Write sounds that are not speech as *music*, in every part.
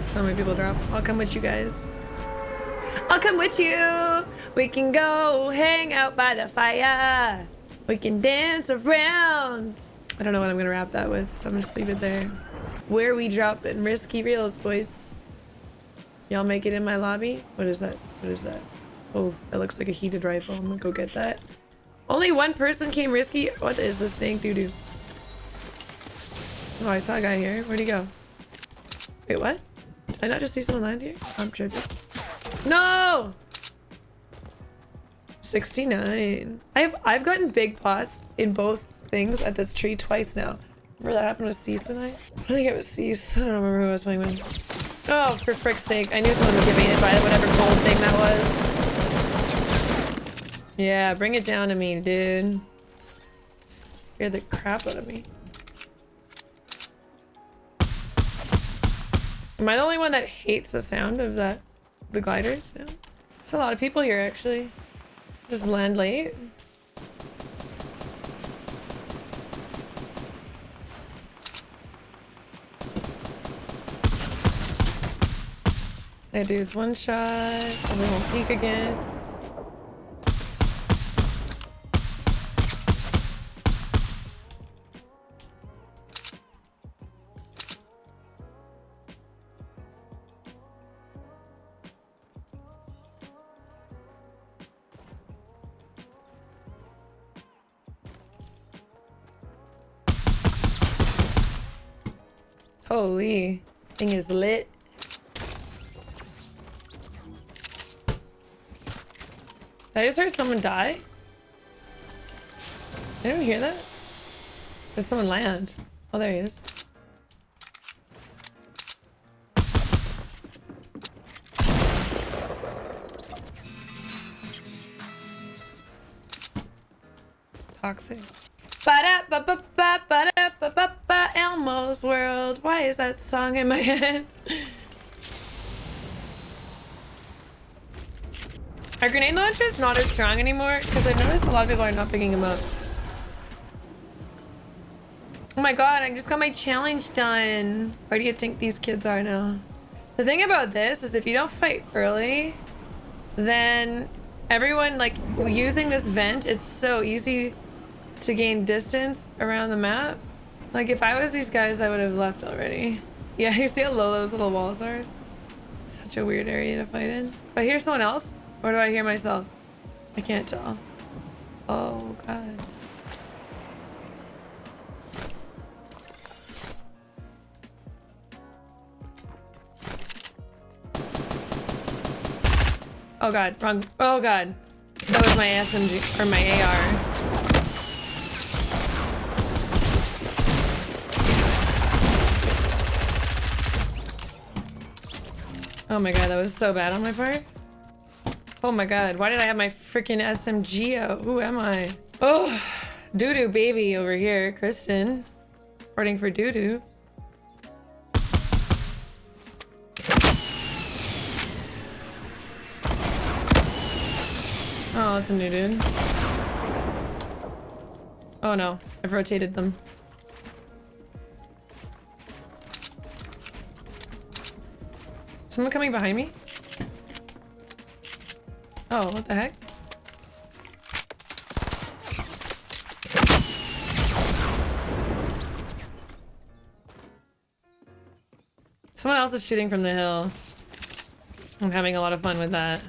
So many people drop. I'll come with you guys. I'll come with you. We can go hang out by the fire. We can dance around. I don't know what I'm gonna wrap that with, so I'm gonna just leave it there. Where we drop in risky reels, boys. Y'all make it in my lobby? What is that? What is that? Oh, that looks like a heated rifle. I'm gonna go get that. Only one person came risky? What is this thing? Doo doo. Oh, I saw a guy here. Where'd he go? Wait, what? Did I not just see someone land here? I'm tripping. No! 69. I've I've gotten big pots in both things at this tree twice now. Remember that happened with Cease tonight? I think it was Cease. I don't remember who I was playing with. Oh, for frick's sake. I knew someone would get baited by whatever gold thing that was. Yeah, bring it down to me, dude. Scared the crap out of me. Am I the only one that hates the sound of that, the gliders? Yeah. It's a lot of people here, actually. Just land late. Hey dudes, one shot, and then we'll peek again. Holy, this thing is lit. Did I just heard someone die? I didn't hear that. There's someone land. Oh, there he is. Toxic. Ba-da-ba-ba-ba-ba-da-ba-ba-ba Elmo's World. Why is that song in my *laughs* head? Our grenade launcher is not as strong anymore because I've noticed a lot of people are not picking them up. Oh my god, I just got my challenge done. Where do you think these kids are now? The thing about this is if you don't fight early, then everyone, like, using this vent, it's so easy to gain distance around the map. Like, if I was these guys, I would have left already. Yeah, *laughs* you see how low those little walls are? Such a weird area to fight in. If I hear someone else, or do I hear myself? I can't tell. Oh, God. Oh god, wrong. Oh god. That was my SMG, or my AR. Oh my god, that was so bad on my part. Oh my god, why did I have my freaking SMG out? Who am I? Oh, doo-doo baby over here, Kristen. Reporting for doo-doo. Oh, that's a new dude. Oh no, I've rotated them. Someone coming behind me? Oh, what the heck? Someone else is shooting from the hill. I'm having a lot of fun with that.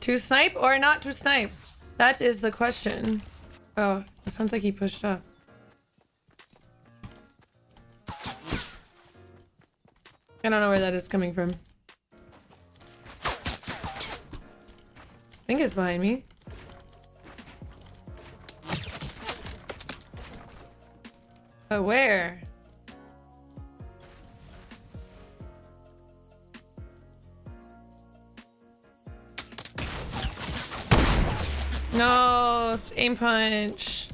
To snipe or not to snipe? That is the question. Oh, it sounds like he pushed up. I don't know where that is coming from. Think it's behind me. Oh, where? No, aim punch.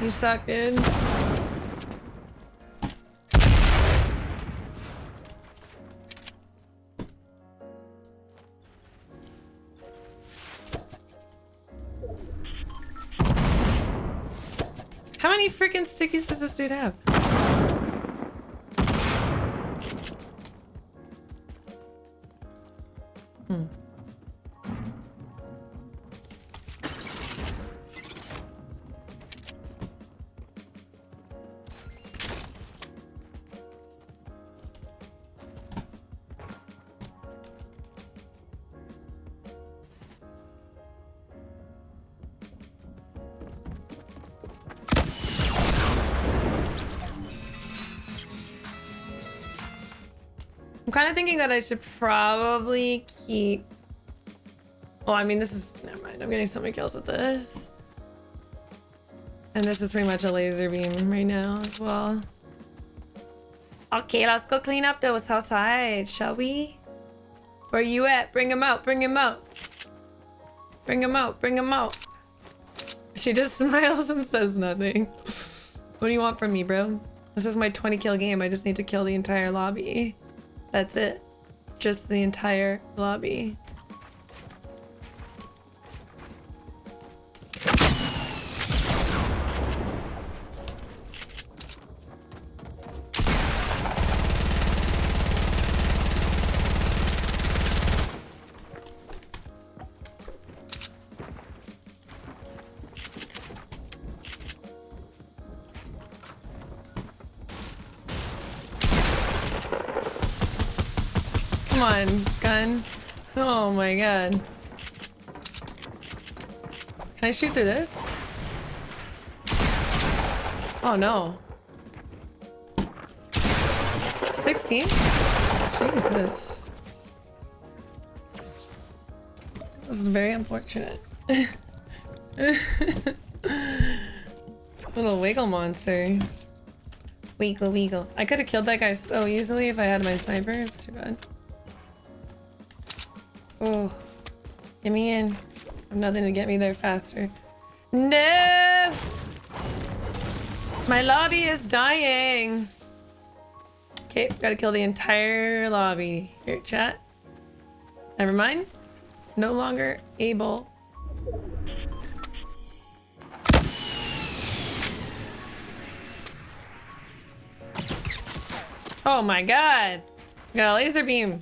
You suck, dude. Many freaking stickies does this dude have? Kind of thinking that I should probably keep... Well, I mean, this is... Never mind. I'm getting so many kills with this. And this is pretty much a laser beam right now as well. Okay, let's go clean up those outside, shall we? Where you at? Bring him out. Bring him out. Bring him out. Bring him out. She just *laughs* smiles and says nothing. what do you want from me, bro? This is my 20 kill game. I just need to kill the entire lobby. That's it. Just the entire lobby. On, gun. Oh my god. Can I shoot through this? Oh no. 16? Jesus. This is very unfortunate. *laughs* Little wiggle monster. Wiggle wiggle. I could have killed that guy so easily if I had my sniper. It's too bad. Oh, get me in. I have nothing to get me there faster. No! My lobby is dying. Okay, gotta kill the entire lobby. Here, chat. Never mind. No longer able. Oh my god! Got a laser beam.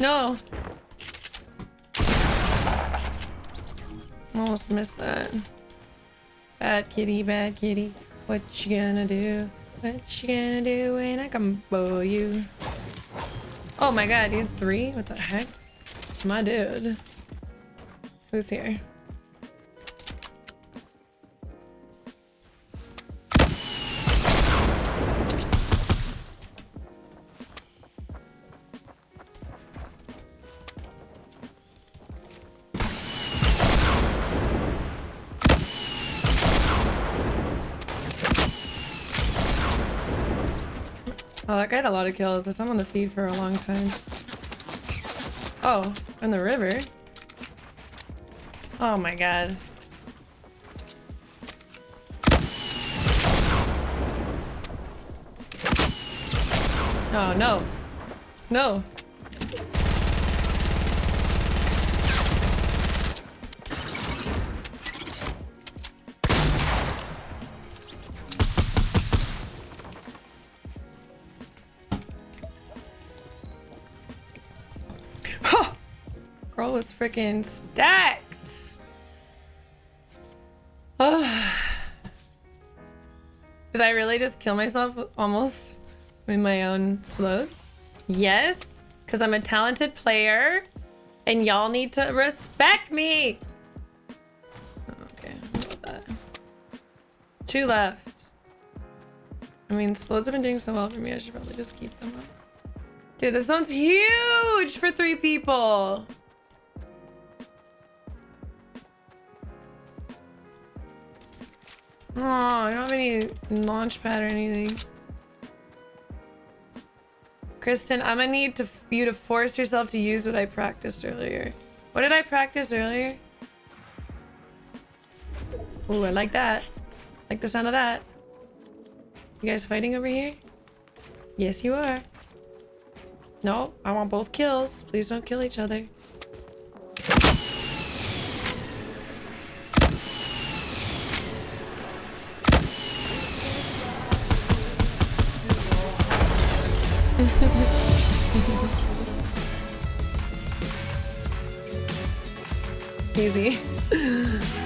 No. Almost missed that. Bad kitty, bad kitty. What you gonna do? What you gonna do when I come for you? Oh my god, you three? What the heck? My dude. Who's here? Oh, that guy had a lot of kills. I saw him on the feed for a long time. Oh, in the river? Oh my god. Oh, no. No. Girl was freaking stacked. Oh. *sighs* Did I really just kill myself almost with my own explode? Yes, because I'm a talented player and y'all need to respect me. Okay. Two left. I mean, explodes have been doing so well for me. I should probably just keep them up. Dude, this one's huge for three people. I don't have any launch pad or anything. Kristen, I'm gonna need to you to force yourself to use what I practiced earlier. What did I practice earlier? Ooh, I like that. Like the sound of that. You guys fighting over here? Yes, you are. No, I want both kills. Please don't kill each other. *laughs* Easy. *laughs*